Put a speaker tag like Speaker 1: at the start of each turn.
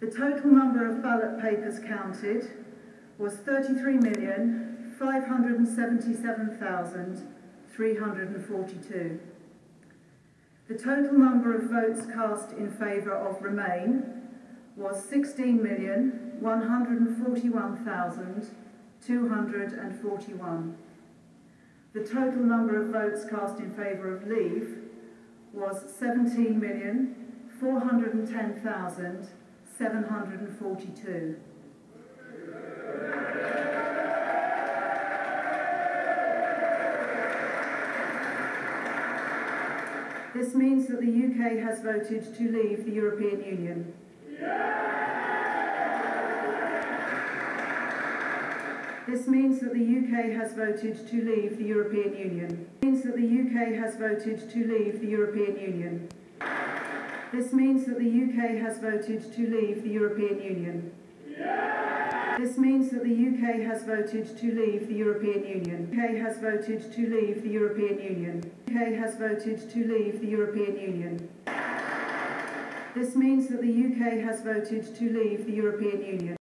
Speaker 1: The total number of ballot papers counted was 33,577,342. The total number of votes cast in favour of Remain was 16,141,241. The total number of votes cast in favour of Leave was 17,410,742. This means that the UK has voted to leave the European Union. This means that the UK has voted to leave the European Union. This Means that the UK has voted to leave the European Union. This means that the UK has voted to leave the European Union. This means that the UK has voted to leave the European Union. UK has voted to leave the European Union. UK has voted to leave the European Union. This means that the UK has voted to leave the European Union.